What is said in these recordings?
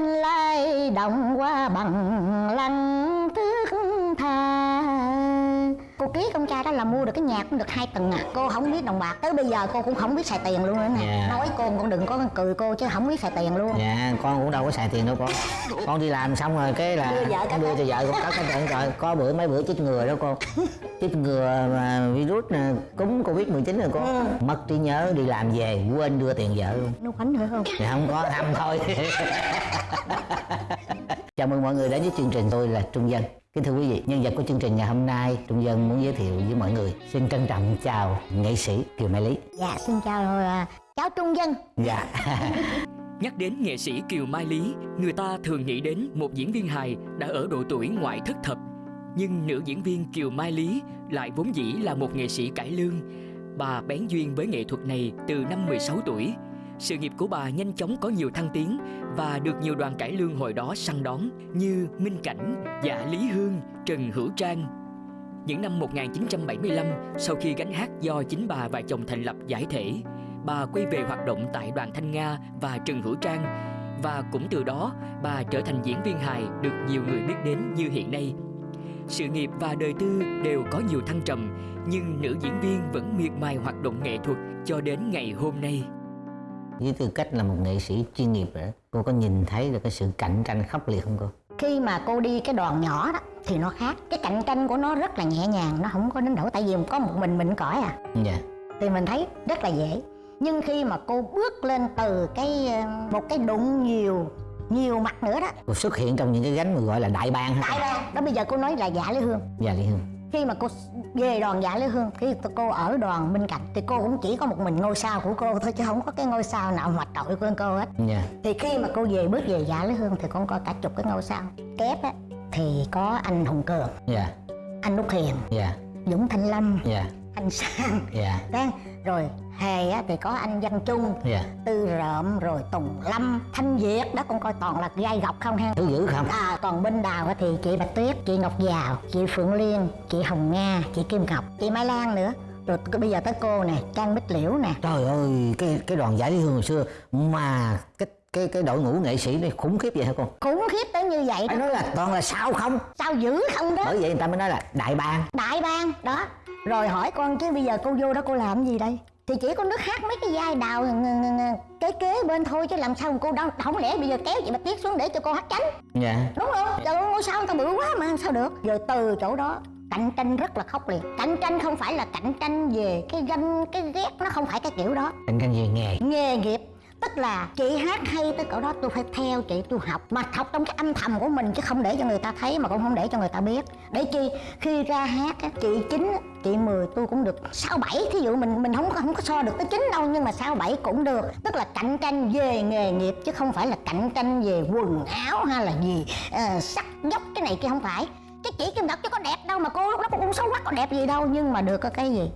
lên lai động qua bằng lăng. Cô ký con trai đó là mua được cái nhà cũng được hai tầng à. Cô không biết đồng bạc tới bây giờ cô cũng không biết xài tiền luôn nữa nè. Dạ. nói cô cũng đừng có cười cô chứ không biết xài tiền luôn. Dạ con cũng đâu có xài tiền đâu con. Con đi làm xong rồi cái là Đưa vợ con đưa cho vợ con cất cái tiền rồi có bữa mấy bữa chích ngừa đó con chích ngừa mà virus nè cúm covid 19 rồi con Ừ. mất trí nhớ đi làm về quên đưa tiền vợ luôn. Nó quánh nữa không? Thì không có thăm thôi. Chào mừng mọi người đến với chương trình tôi là trung dân kính thưa quý vị nhân vật của chương trình ngày hôm nay trung dân muốn giới thiệu với mọi người xin trân trọng chào nghệ sĩ kiều mai lý dạ xin chào à, cháu trung dân dạ Nhắc đến nghệ sĩ Kiều Mai Lý, người ta thường nghĩ đến một diễn viên hài đã ở độ tuổi ngoại thất thập. Nhưng nữ diễn viên Kiều Mai Lý lại vốn dĩ là một nghệ sĩ cải lương. Bà bén duyên với nghệ thuật này từ năm 16 tuổi. Sự nghiệp của bà nhanh chóng có nhiều thăng tiến và được nhiều đoàn cải lương hồi đó săn đón như Minh Cảnh, Dạ Lý Hương, Trần Hữu Trang. Những năm 1975, sau khi gánh hát do chính bà và chồng thành lập giải thể, bà quay về hoạt động tại đoàn Thanh Nga và Trần Hữu Trang và cũng từ đó bà trở thành diễn viên hài được nhiều người biết đến như hiện nay. Sự nghiệp và đời tư đều có nhiều thăng trầm, nhưng nữ diễn viên vẫn miệt mài hoạt động nghệ thuật cho đến ngày hôm nay với tư cách là một nghệ sĩ chuyên nghiệp rồi cô có nhìn thấy được cái sự cạnh tranh khốc liệt không cô? Khi mà cô đi cái đoàn nhỏ đó thì nó khác. Cái cạnh tranh của nó rất là nhẹ nhàng nó không có đến nỗi tại vì có một mình mình cõi à. Dạ. Thì mình thấy rất là dễ. Nhưng khi mà cô bước lên từ cái ờ, một cái đụng nhiều nhiều mặt nữa đó. Cô xuất hiện trong những cái gánh mà gọi là đại bang tại ra đó bây giờ cô nói là dạ lý hương. Dạ lý hương khi mà cô về đoàn dạ lý hương khi cô ở đoàn bên cạnh thì cô cũng chỉ có một mình ngôi sao của cô thôi chứ không có cái ngôi sao nào mặt trội của cô hết. Dạ. Thì khi mà cô về bước về dạ lý hương thì con coi cả chục cái ngôi sao. Kép á thì có anh hùng cường dạ. anh út hiền dạ. Dũng thanh lâm dạ. anh sang. Dạ. Đang rồi hề á, thì có anh văn trung dạ. Tư rợm rồi tùng lâm thanh việt đó con coi toàn là gai gọc không ha? Thứ dữ không? À còn bên đào thì chị bạch tuyết chị ngọc giào chị phượng liên chị hồng nga chị kim ngọc chị mai lan nữa. Rồi bây giờ tới cô nè trang bích liễu nè. Trời ơi cái cái đoàn giải lý hương hồi xưa mà cái cái cái đội ngũ nghệ sĩ này khủng khiếp vậy hả con khủng khiếp tới như vậy phải nói là toàn là sao không? Sao dữ không đó? Bởi vậy người ta mới nói là đại bang. Đại bang đó. Rồi hỏi con chứ bây giờ cô vô đó cô làm gì đây thì chỉ có nước hát mấy cái vai đào kế kế bên thôi chứ làm sao cô đâu không lẽ bây giờ kéo chị bạch tuyết xuống để cho cô hát chánh. Dạ. Đúng không? Trời ơi ngôi sao người ta bự quá mà sao được? Rồi từ chỗ đó cạnh tranh rất là khốc liệt. Cạnh tranh không phải là cạnh tranh về cái ganh cái ghét nó không phải cái kiểu đó. Cạnh tranh về nghề. Nghề nghiệp tức là chị hát hay tới cỡ đó tôi phải theo chị tôi học. Mà học trong cái âm thầm của mình chứ không để cho người ta thấy mà cũng không để cho người ta biết. Để chi? Khi ra hát á, chị chín chị 10 tôi cũng được. Sáu bảy thí dụ mình mình không có không có so được tới chín đâu nhưng mà sáu bảy cũng được. Tức là cạnh tranh về nghề nghiệp chứ không phải là cạnh tranh về quần áo hay là gì. Ờ, sắc dốc cái này kia không phải. Cái chỉ kim độc chứ có đẹp đâu mà cô lúc đó cô cũng xấu quá có đẹp gì đâu. Nhưng mà được có cái gì?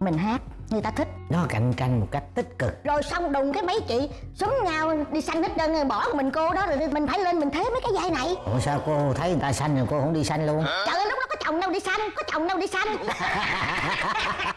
Mình hát người ta thích. Nó cạnh tranh một cách tích cực. Rồi xong đùng cái mấy chị súng nhau đi sanh hết trơn rồi bỏ mình cô đó rồi mình phải lên mình thế mấy cái vai này. Ủa sao cô thấy người ta xanh rồi cô không đi xanh luôn? Trời ơi lúc đó có chồng đâu đi sanh có chồng đâu đi sanh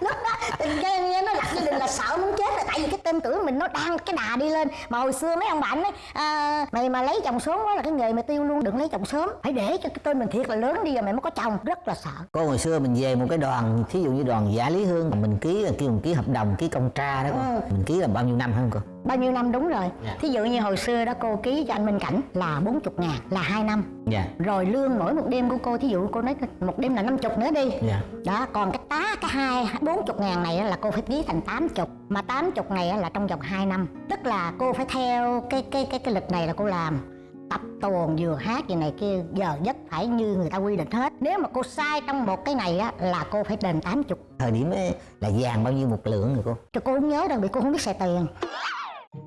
lúc đó tình nghe nghe nó lập gia đình là sợ muốn chết rồi tại vì cái tên tuổi mình nó đang cái đà đi lên. Mà hồi xưa mấy ông bạn ấy à, mày mà lấy chồng sớm quá là cái nghề mày tiêu luôn đừng lấy chồng sớm. Phải để cho cái tên mình thiệt là lớn đi rồi mày mới có chồng rất là sợ. Cô hồi xưa mình về một cái đoàn thí dụ như đoàn giả lý hương mình ký là kêu mình ký hợp đồng ký công tra đó con Ừ. mình ký là bao nhiêu năm không cô? Bao nhiêu năm đúng rồi. Dạ. thí dụ như hồi xưa đó cô ký cho anh Minh Cảnh là 40 ngàn là 2 năm. Dạ. Rồi lương mỗi một đêm của cô thí dụ cô nói một đêm là 50 nữa đi. Dạ. Đó còn cái tá cái hai bốn chục ngàn này là cô phải ký thành tám chục mà tám chục này á là trong vòng 2 năm. Tức là cô phải theo cái cái cái cái lịch này là cô làm. Tập tuồng vừa hát gì này kia giờ giấc phải như người ta quy định hết. Nếu mà cô sai trong một cái này á là cô phải đền tám chục. Thời điểm ấy là vàng bao nhiêu một lượng rồi cô? Cho cô không nhớ đâu vì cô không biết xài tiền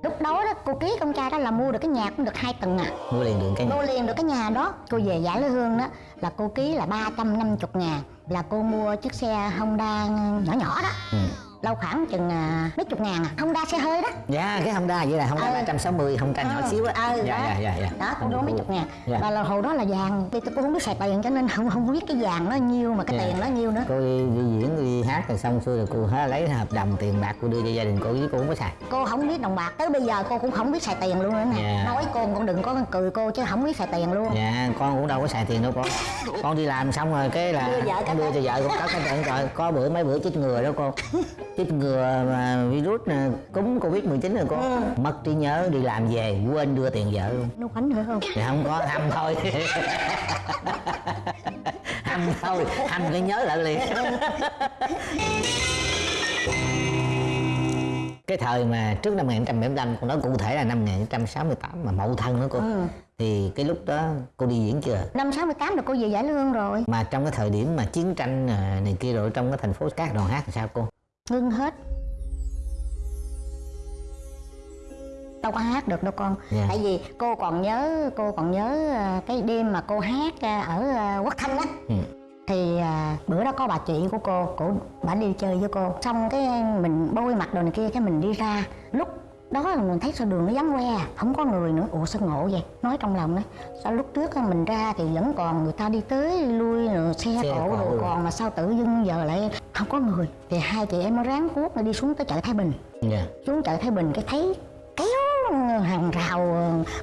lúc đó đó cô ký con trai đó là mua được cái nhà cũng được hai tầng à. Mua liền đường cái nhà. Cô liền được cái nhà đó. Cô về giải lý hương đó là cô ký là 350 ngàn. Là cô mua chiếc xe Honda nhỏ nhỏ đó. Ừ. lâu khoảng chừng à, mấy chục ngàn à. Honda xe hơi đó. Dạ cái Honda vậy là Honda Ừ. 360 Honda nhỏ Ờ, xíu á. Ờ, dạ đó. dạ dạ dạ. Đó cũng đúng mấy chục ngàn. Dạ. và là hồi đó là vàng. Thì tôi cũng không biết xài tiền cho nên không không biết cái vàng nó nhiêu mà cái Dạ. tiền nó nhiêu nữa. Cô đi, diễn đi hát rồi xong xuôi rồi cô hả, lấy hợp đồng tiền bạc cô đưa cho gia đình cô chứ cô không có xài. Cô không biết đồng bạc. Tới bây giờ cô cũng không biết xài tiền luôn nữa nè. Dạ. nói cô cũng đừng có cười cô chứ không biết xài tiền luôn. Dạ con cũng đâu có xài tiền đâu con. Con đi làm xong rồi cái là Đưa vợ đưa cho vợ con cất cái trời có bữa mấy bữa chích ngừa đó cô chích ngừa mà virus nè, cúm covid 19 rồi cô. Ừ. mất trí nhớ đi làm về quên đưa tiền vợ luôn. Nó quánh nữa không? Thì không có hâm thôi. Hâm thôi hâm cái nhớ lại liền. Cái thời mà trước năm 1975 con nói cụ thể là năm 1968 mà mậu thân nữa cô. Ừ. thì cái lúc đó cô đi diễn chưa? Năm 68 là cô về giải lương rồi. Mà trong cái thời điểm mà chiến tranh này kia rồi trong cái thành phố các đoàn hát thì sao cô ngưng hết. Đâu có hát được đâu con. Dạ. tại vì cô còn nhớ cô còn nhớ à, cái đêm mà cô hát à, ở à, quốc thanh á. Ừ. thì bữa đó có bà chị của cô cổ bà đi chơi với cô. Xong cái mình bôi mặt đồ này kia cái mình đi ra. Lúc đó là mình thấy sao đường nó vắng que không có người nữa. Ủa sao ngộ vậy? Nói trong lòng đấy sao lúc trước mình ra thì vẫn còn người ta đi tới lui rồi xe, Xe cộ rồi. còn mà sao tự dưng giờ lại không có người? Thì hai chị em mới ráng cuốc đi xuống tới chợ Thái Bình. Dạ. Xuống chợ Thái Bình cái thấy kéo hàng rào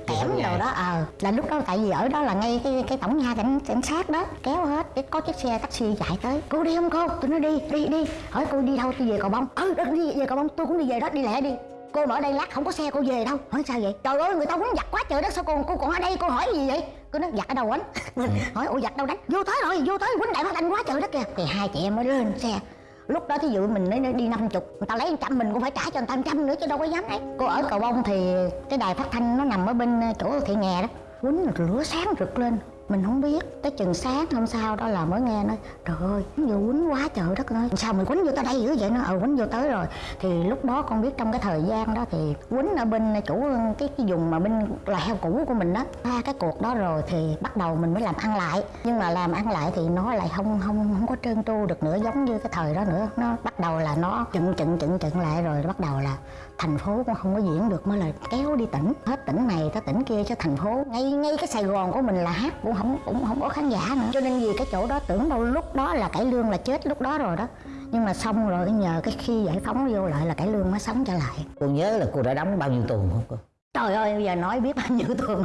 kẽm Kéo rồi dài. đó. Ờ là lúc đó tại vì ở đó là ngay cái cái tổng nhà cảnh cảnh sát đó kéo hết cái có chiếc xe taxi chạy tới. Cô đi không cô? Tôi nói đi đi đi. Hỏi cô đi đâu tôi về cầu bông. Ừ đi về cầu bông tôi cũng đi về đó đi lẹ đi cô mà ở đây lát không có xe cô về đâu. Hỏi sao vậy? Trời ơi người ta quýnh giặt quá trời đất sao cô cô còn ở đây cô hỏi gì vậy? Cô nói giặt ở đâu quýnh hỏi ủa giặt đâu đánh? Vô tới rồi vô tới quýnh đại phát đánh quá trời đất kìa. Thì hai chị em mới lên xe. Lúc đó thí dụ mình nói đi năm chục người ta lấy trăm mình cũng phải trả cho người ta trăm nữa chứ đâu có dám đấy cô ở cầu bông thì cái đài phát thanh nó nằm ở bên chỗ thị nghè đó. Quýnh rồi lửa sáng rực lên mình không biết, tới chừng sáng hôm sau đó là mới nghe nói, trời ơi vừa quýnh quá trời đất ơi sao mình quýnh vô tới đây dữ vậy nó ờ ừ, quýnh vô tới rồi. Thì lúc đó con biết trong cái thời gian đó thì quýnh ở bên chủ, cái cái vùng mà bên là heo cũ của mình đó. Qua cái cuộc đó rồi thì bắt đầu mình mới làm ăn lại. Nhưng mà làm ăn lại thì nó lại không không không có trơn tru được nữa, giống như cái thời đó nữa. Nó bắt đầu là nó chừng chừng chừng chừng lại rồi bắt đầu là thành phố cũng không có diễn được mới là kéo đi tỉnh. Hết tỉnh này tới tỉnh kia cho thành phố ngay ngay cái sài gòn của mình là hát cũng không cũng không có khán giả nữa. Cho nên vì cái chỗ đó tưởng đâu lúc đó là cải lương là chết lúc đó rồi đó. Nhưng mà xong rồi nhờ cái khi giải phóng vô lại là cải lương mới sống trở lại. Cô nhớ là cô đã đóng bao nhiêu tuần không cô? Trời ơi bây giờ nói biết bao nhiêu tuần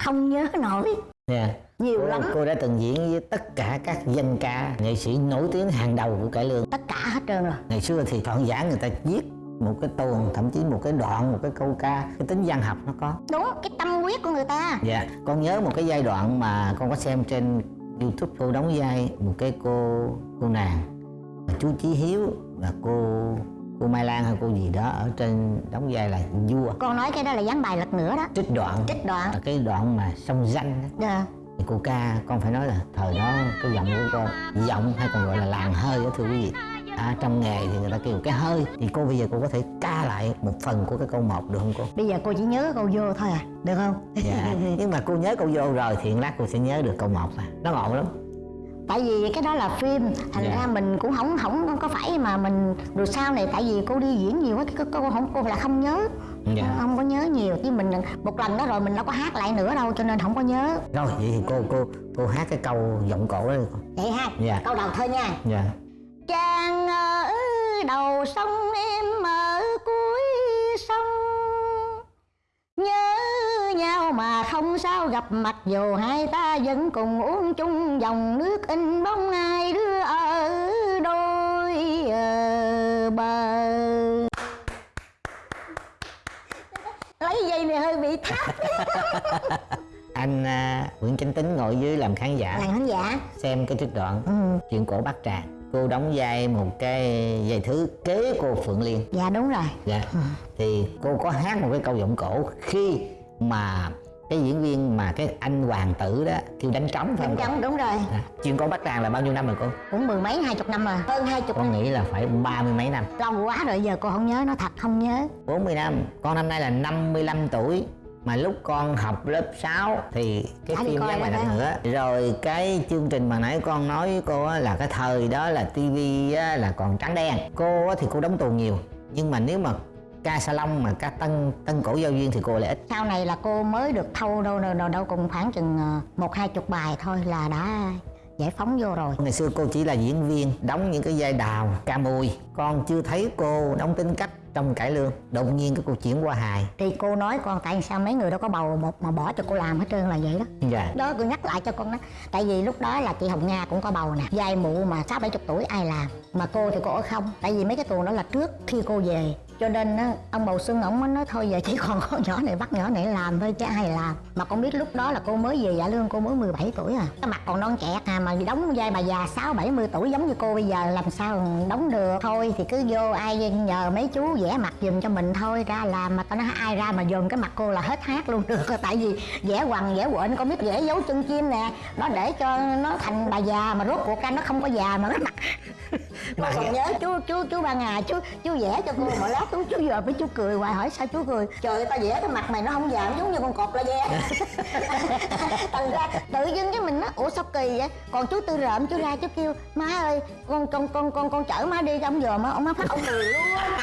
không nhớ nổi. Dạ. Nhiều cô, lắm. cô đã từng diễn với tất cả các danh ca nghệ sĩ nổi tiếng hàng đầu của cải lương. Tất cả hết trơn rồi. Ngày xưa thì thoại giả người ta viết một cái tuồng thậm chí một cái đoạn một cái câu ca. Cái tính văn học nó có. Đúng cái tâm huyết của người ta. Dạ con nhớ một cái giai đoạn mà con có xem trên youtube cô đóng vai một cái cô cô nàng chú chí hiếu và cô cô mai lan hay cô gì đó ở trên đóng vai là vua. Con nói cái đó là dán bài lật nữa đó. Trích đoạn. Trích đoạn. Ở cái đoạn mà sông danh đó. Dạ. thì cô ca con phải nói là thời đó cái giọng của con giọng hay còn gọi là làng hơi đó thưa quý vị à, trong nghề thì người ta kêu cái hơi. Thì cô bây giờ cô có thể ca lại một phần của cái câu một được không cô? Bây giờ cô chỉ nhớ câu vô thôi à được không? Dạ. Nhưng mà cô nhớ câu vô rồi thì lát cô sẽ nhớ được câu một à nó ngộ lắm. Tại vì cái đó là phim thành Dạ. ra mình cũng không không có phải mà mình rồi sau này tại vì cô đi diễn nhiều quá cái cô không cô là không nhớ. Dạ. không có nhớ nhiều chứ mình một lần đó rồi mình đâu có hát lại nữa đâu cho nên không có nhớ. Rồi vậy thì cô cô cô hát cái câu giọng cổ đó đi vậy ha Dạ. câu đầu thôi nha. Dạ chàng ở đầu sông em ở cuối sông. Nhớ nhau mà không sao gặp mặt dù hai ta vẫn cùng uống chung dòng nước in bóng ai đứa ở đôi ờ, bờ. Lấy dây này hơi bị thấp. Anh à, Nguyễn Chánh Tính ngồi dưới làm khán giả. Làng khán giả. Xem cái trích đoạn ừ, chuyện cổ Bát Tràng cô đóng vai một cái vai thứ kế cô Phượng Liên. Dạ đúng rồi. Dạ. Thì cô có hát một cái câu giọng cổ khi mà cái diễn viên mà cái anh hoàng tử đó kêu đánh trống phải không đúng cô? đúng rồi. À, chuyện cổ Bát Tràng là bao nhiêu năm rồi cô? Cũng mười mấy hai chục năm rồi. Hơn hai chục con nghĩ là phải ba mươi mấy năm. Lâu quá rồi giờ cô không nhớ nó thật không nhớ. 40 năm. Con năm nay là 55 tuổi mà lúc con học lớp 6 thì cái đi phim đó đặt hả? nữa. Rồi cái chương trình mà nãy con nói với cô á, là cái thời đó là tivi á, là còn trắng đen. Cô á, thì cô đóng tuồng nhiều. Nhưng mà nếu mà ca salon mà ca tân tân cổ giao duyên thì cô lại ít. Sau này là cô mới được thâu đâu đâu đâu, đâu cùng khoảng chừng ờ, một hai chục bài thôi là đã giải phóng vô rồi. Ngày xưa cô chỉ là diễn viên đóng những cái vai đào ca mùi. Con chưa thấy cô đóng tính cách trong cải lương đột nhiên cái cô chuyển qua hài. Thì cô nói con tại sao mấy người đâu có bầu một mà bỏ cho cô làm hết trơn là vậy đó? Dạ. Đó cô nhắc lại cho con đó. Tại vì lúc đó là chị hồng nga cũng có bầu nè. Vai mụ mà sáu bảy chục tuổi ai làm? Mà cô thì cô ở không. Tại vì mấy cái tuồng đó là trước khi cô về cho nên á, ông bầu xuân ổng mới nói thôi giờ chỉ còn con nhỏ này bắt nhỏ này làm thôi chứ ai làm. Mà con biết lúc đó là cô mới về dạ lương cô mới 17 tuổi à. Cái mặt còn non trẻ à mà đóng vai bà già sáu bảy mươi tuổi giống như cô bây giờ làm sao đóng được? Thôi thì cứ vô ai nhờ mấy chú vẽ mặt giùm cho mình thôi ra làm mà tao nói ai ra mà dồn cái mặt cô là hết hát luôn được. Tại vì vẽ quằn vẽ quện con biết vẽ dấu chân chim nè nó để cho nó thành bà già mà rốt cuộc ra nó không có già mà nó mặt Mà còn nhớ chú chú chú ba ngày chú chú vẽ cho cô một khóc chú chú giờ với chú cười hoài, hỏi sao chú cười? Trời ơi, tao vẽ cái mặt mày nó không giảm giống như con cọp la ve thành ra tự dưng cái mình nó ủa sao kỳ vậy? Còn chú tư rợm, chú ra, chú kêu má ơi, con con con con con chở má đi cho ông dòm á, ông má phát ông cười luôn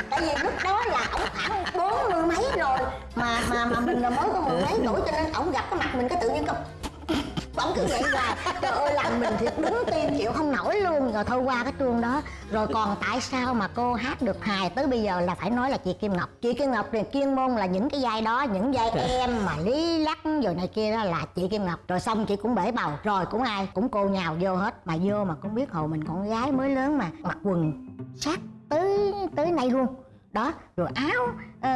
tại vì lúc đó là ông khoảng bốn mươi mấy rồi, mà mà mà mình là mới có mười mấy tuổi cho nên ông gặp cái mặt mình cái tự nhiên công vẫn cứ vậy hoài trời ơi làm mình thiệt đúng tim chịu không nổi luôn. Rồi thôi qua cái trường đó. Rồi còn tại sao mà cô hát được hài tới bây giờ là phải nói là chị kim ngọc? Chị kim ngọc thì chuyên môn là những cái vai đó những vai em mà lý lắc rồi này kia đó là chị kim ngọc. Rồi xong chị cũng bể bầu. Rồi cũng ai? Cũng cô nhào vô hết. Mà vô mà cũng biết hồi mình con gái mới lớn mà mặc quần sát tới tới nay luôn. Đó rồi áo ờ,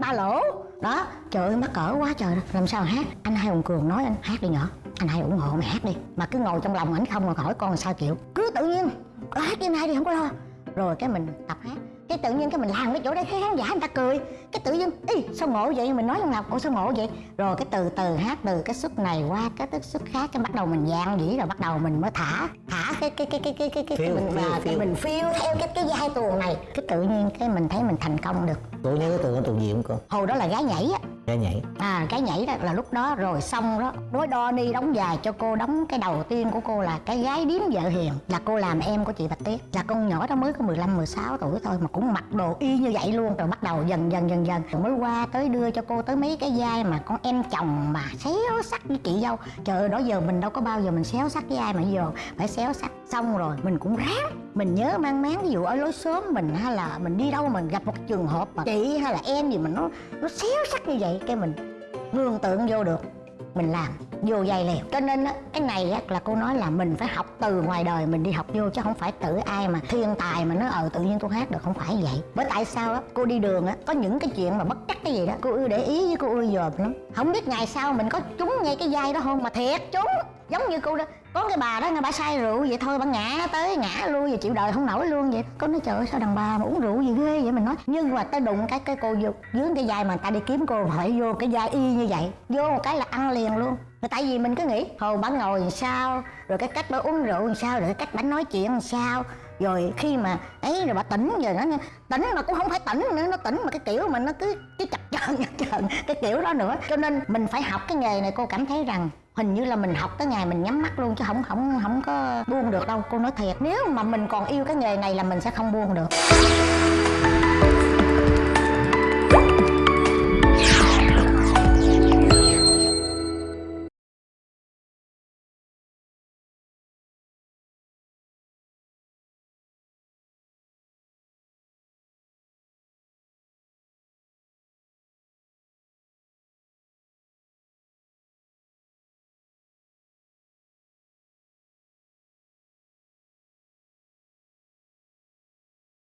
ba lỗ. Đó trời ơi mắc cỡ quá trời. Làm sao hát? Anh hai hùng cường nói anh hát đi nhỏ anh hai ủng hộ mày hát đi mà cứ ngồi trong lòng ảnh không mà hỏi con sao chịu. Cứ tự nhiên "Ờ, hát đi anh hai đi không có lo. Rồi cái mình tập hát cái tự nhiên cái mình làm cái chỗ đấy thấy khán giả người ta cười. Cái tự nhiên ý sao ngộ vậy? Mình nói trong lòng ủa sao ngộ vậy? Rồi cái từ từ hát từ cái xuất này qua cái tức xuất khác cái bắt đầu mình dạn dĩ rồi bắt đầu mình mới thả thả cái cái cái cái cái cái cái, Phiêu, mình phiêu, cái phiêu. mình phiêu theo cái cái vai tuồng này. Cái tự nhiên cái mình thấy mình thành công được. Cô nhớ cái tuồng cái tuồng gì không cô hồi đó là gái nhảy á cái nhảy. À cái nhảy đó là lúc đó rồi xong đó, đối đo đi đóng dài cho cô đóng cái đầu tiên của cô là cái gái điếm vợ hiền. Là cô làm em của chị bạch tuyết. Là con nhỏ đó mới có 15 16 tuổi thôi mà cũng mặc đồ y như vậy luôn. Rồi bắt đầu dần dần dần dần. Rồi mới qua tới đưa cho cô tới mấy cái vai mà con em chồng mà xéo sắc với chị dâu. Trời ơi, đó giờ mình đâu có bao giờ mình xéo sắc với ai mà giờ phải xéo sắc xong rồi mình cũng ráng. Mình nhớ mang máng ví dụ ở lối xóm mình hay là mình đi đâu mình gặp một trường hợp mà chị hay là em gì mà nó nó xéo sắc như vậy cái mình gương tượng vô được. Mình làm vô dây liền cho nên á, cái này á, là cô nói là mình phải học từ ngoài đời mình đi học vô chứ không phải tự ai mà thiên tài mà nó ờ tự nhiên tôi hát được không phải vậy. Bởi tại sao á cô đi đường á có những cái chuyện mà bất chắc cái gì đó cô ưa để ý với cô ưa dòm lắm. Không biết ngày sau mình có trúng ngay cái vai đó không mà thiệt trúng. Giống như cô đó có cái bà đó, nghe bà say rượu vậy thôi, bà ngã tới, ngã luôn vậy, chịu đời không nổi luôn vậy. Có nói, trời ơi, sao đàn bà mà uống rượu gì ghê vậy? Mình nói, nhưng mà tới đụng cái cái cô vô, dưới cái vai mà người ta đi kiếm cô, phải vô cái vai y như vậy, vô một cái là ăn liền luôn. Mà tại vì mình cứ nghĩ hồi bà ngồi làm sao, rồi cái cách bà uống rượu làm sao, rồi cái cách bà nói chuyện làm sao rồi khi mà ấy rồi bà tỉnh rồi nó tỉnh mà cũng không phải tỉnh nữa, nó tỉnh mà cái kiểu mà nó cứ cứ chập chờn chập chờn cái kiểu đó nữa. Cho nên mình phải học cái nghề này, cô cảm thấy rằng hình như là mình học tới ngày mình nhắm mắt luôn chứ không không không có buông được đâu. Cô nói thiệt, nếu mà mình còn yêu cái nghề này là mình sẽ không buông được.